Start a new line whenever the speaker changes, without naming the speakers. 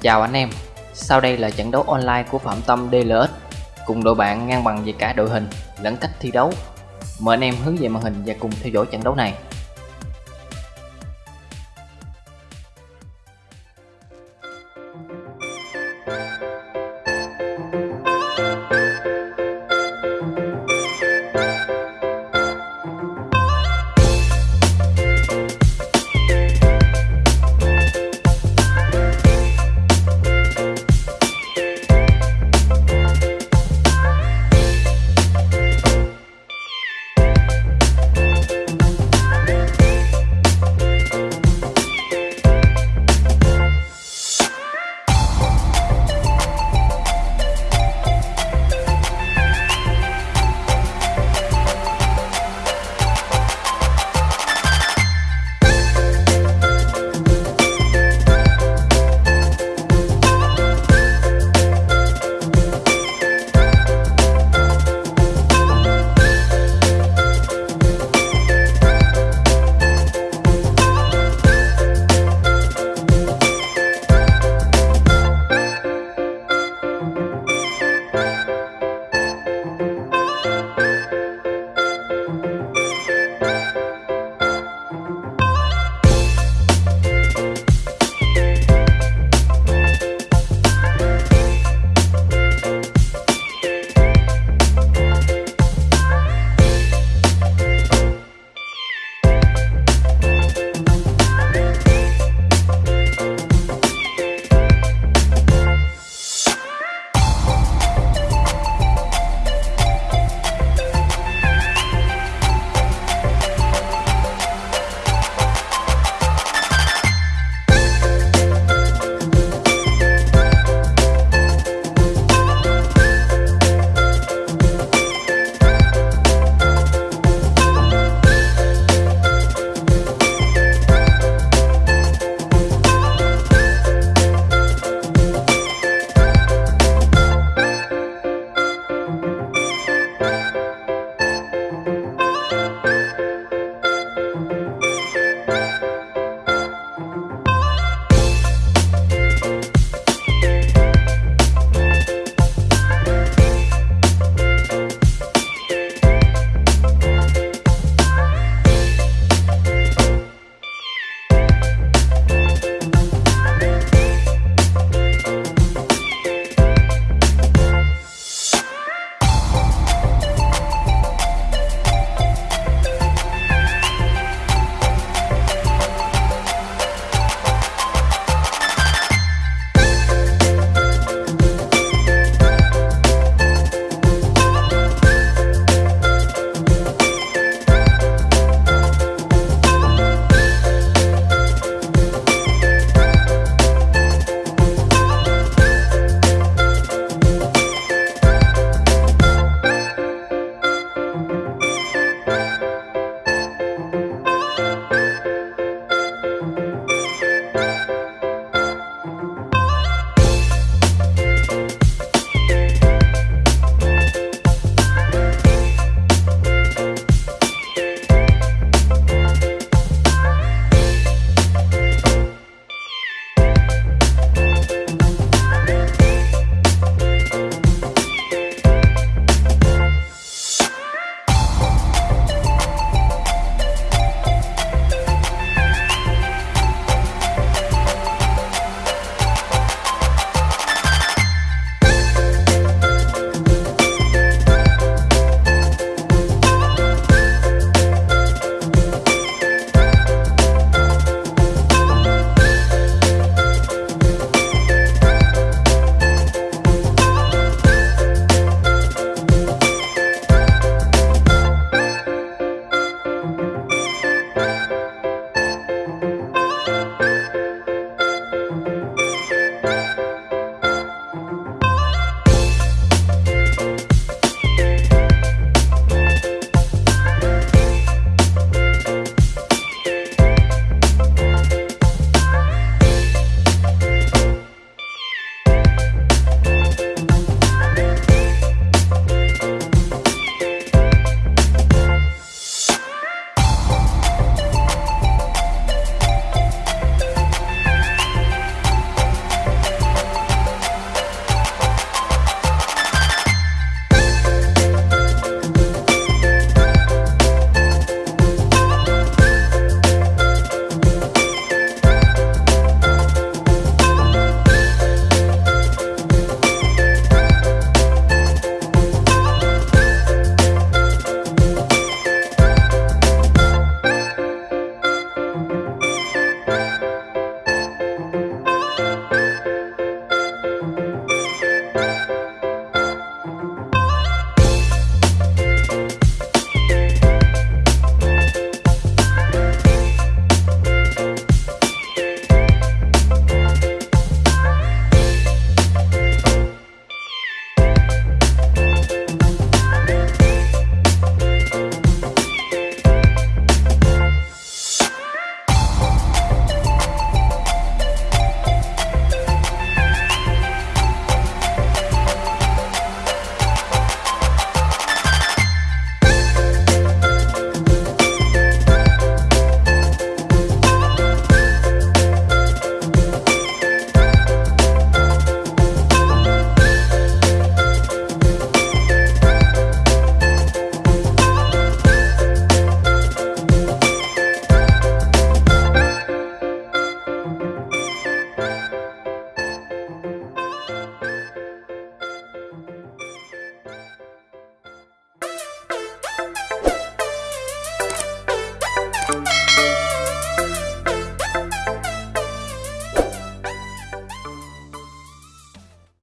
Chào anh em, sau đây là trận đấu online của Phạm Tâm DLX cùng đội bạn ngang bằng về cả đội hình lẫn cách thi đấu. Mời anh em hướng về màn hình và cùng theo dõi trận đấu này.